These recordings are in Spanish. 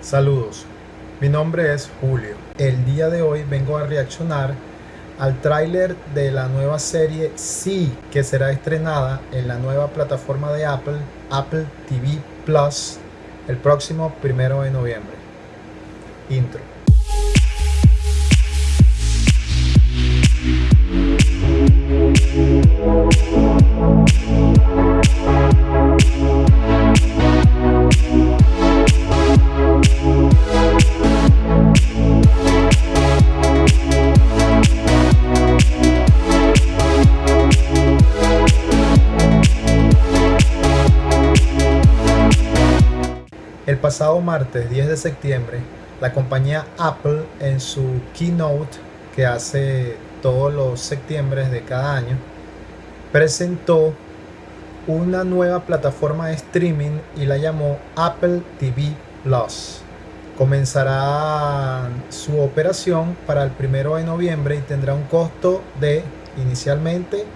Saludos, mi nombre es Julio. El día de hoy vengo a reaccionar al tráiler de la nueva serie Sí, que será estrenada en la nueva plataforma de Apple, Apple TV Plus, el próximo primero de noviembre. Intro. El pasado martes 10 de septiembre, la compañía Apple en su keynote que hace todos los septiembre de cada año, presentó una nueva plataforma de streaming y la llamó Apple TV Plus. Comenzará su operación para el primero de noviembre y tendrá un costo de inicialmente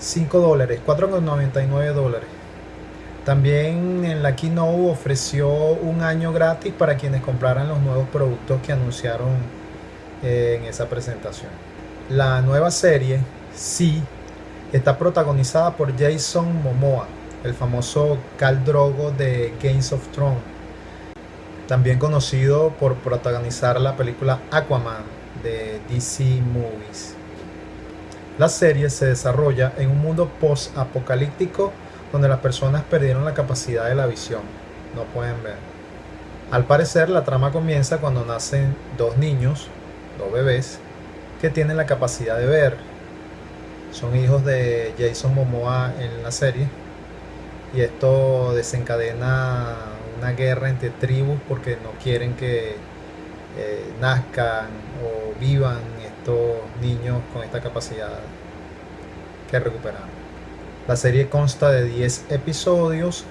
5 dólares, 4,99 dólares. También en la Keynote ofreció un año gratis para quienes compraran los nuevos productos que anunciaron eh, en esa presentación. La nueva serie, Sí, está protagonizada por Jason Momoa, el famoso Khal Drogo de Games of Thrones, también conocido por protagonizar la película Aquaman de DC Movies. La serie se desarrolla en un mundo post-apocalíptico donde las personas perdieron la capacidad de la visión, no pueden ver. Al parecer la trama comienza cuando nacen dos niños, dos bebés, que tienen la capacidad de ver. Son hijos de Jason Momoa en la serie y esto desencadena una guerra entre tribus porque no quieren que eh, nazcan o vivan estos niños con esta capacidad que recuperaron. La serie consta de 10 episodios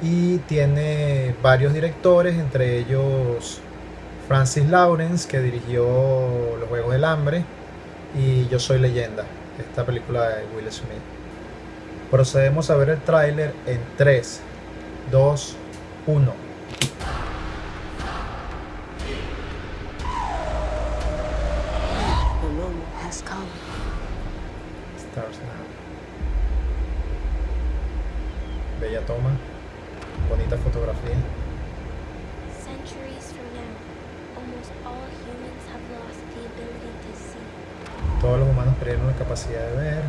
y tiene varios directores, entre ellos Francis Lawrence, que dirigió Los Juegos del Hambre, y Yo Soy Leyenda, esta película de Will Smith. Procedemos a ver el tráiler en 3, 2, 1. Stars Now. Bella toma, bonita fotografía. Todos los humanos perdieron la capacidad de ver.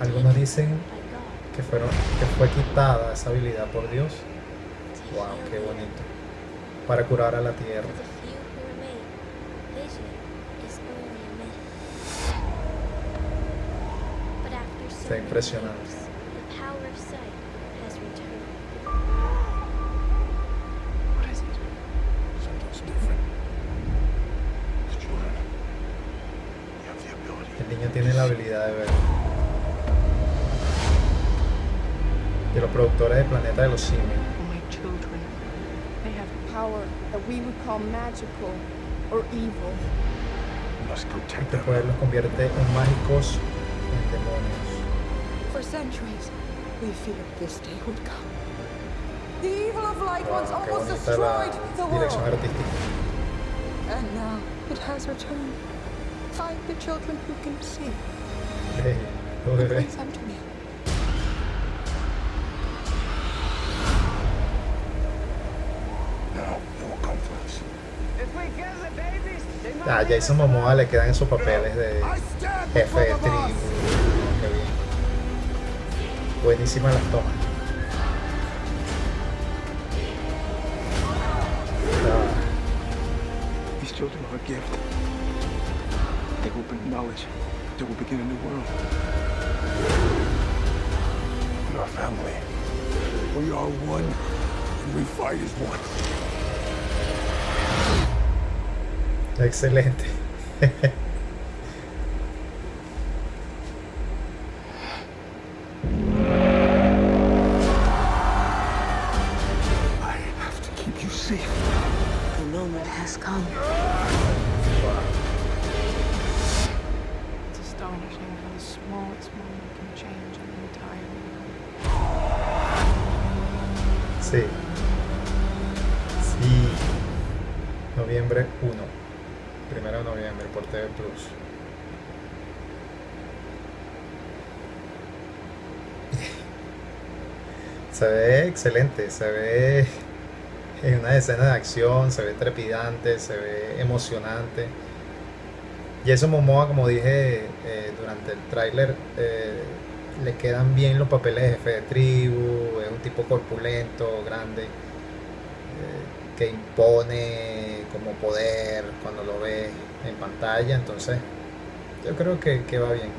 Algunos dicen que, fueron, que fue quitada esa habilidad por Dios. Wow, qué bonito. Para curar a la tierra. Está impresionante. Years, the power of sight has returned. What is it? Something's different. As children, you have the ability. El niño tiene la habilidad de ver. De los productores de Planeta de los Simios. My children. They have power that we would call magical or evil. Este poder los convierte en mágicos, en demonios. For centuries, we feared this day would come. The evil of light once Wow, qué almost destroyed the world. artística. And now it has returned. Find the children who can see Hey, and bring them to me. Jason Momoa le quedan esos papeles de I stand jefe de tribu. Buenísimas las tomas. These children are a gift. They bring knowledge. They will begin a new world. We are family. We are one, and we fight as one. excelente. Sí. Y noviembre 1. Primero de noviembre por TV Plus. Se ve excelente, se ve en una escena de acción, se ve trepidante, se ve emocionante. Jason Momoa, como dije eh, durante el tráiler, eh, le quedan bien los papeles de jefe de tribu, es un tipo corpulento, grande, eh, que impone como poder cuando lo ve en pantalla, entonces yo creo que, que va bien.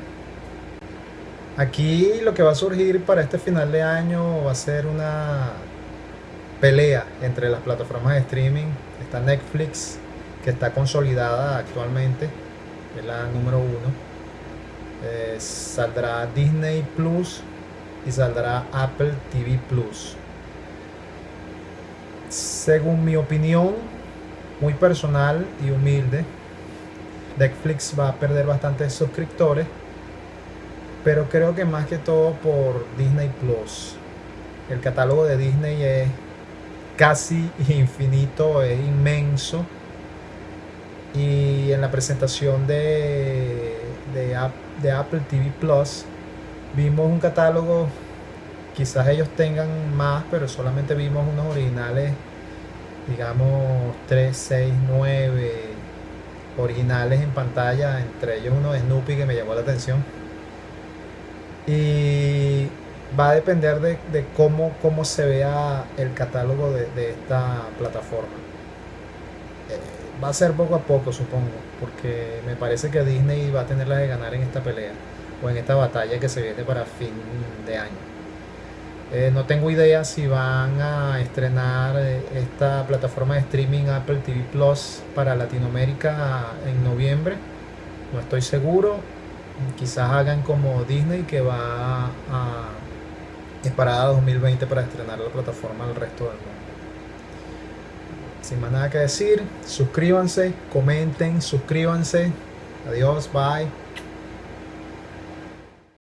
Aquí lo que va a surgir para este final de año va a ser una pelea entre las plataformas de streaming. Está Netflix, que está consolidada actualmente, es la número uno. Eh, saldrá Disney Plus y saldrá Apple TV Plus. Según mi opinión, muy personal y humilde, Netflix va a perder bastantes suscriptores, pero creo que más que todo por Disney Plus. El catálogo de Disney es casi infinito, es inmenso. Y en la presentación de, de, de Apple TV Plus vimos un catálogo, quizás ellos tengan más, pero solamente vimos unos originales, digamos 3, 6, 9 originales en pantalla, entre ellos uno de Snoopy que me llamó la atención. Y va a depender de, de cómo, cómo se vea el catálogo de, de esta plataforma. Va a ser poco a poco, supongo, porque me parece que Disney va a tener la de ganar en esta pelea o en esta batalla que se viene para fin de año. Eh, no tengo idea si van a estrenar eh, esta plataforma de streaming Apple TV Plus para Latinoamérica en noviembre. No estoy seguro. Quizás hagan como Disney que va a parada 2020 para estrenar la plataforma al resto del mundo. Sin más nada que decir, suscríbanse, comenten, suscríbanse. Adiós, bye.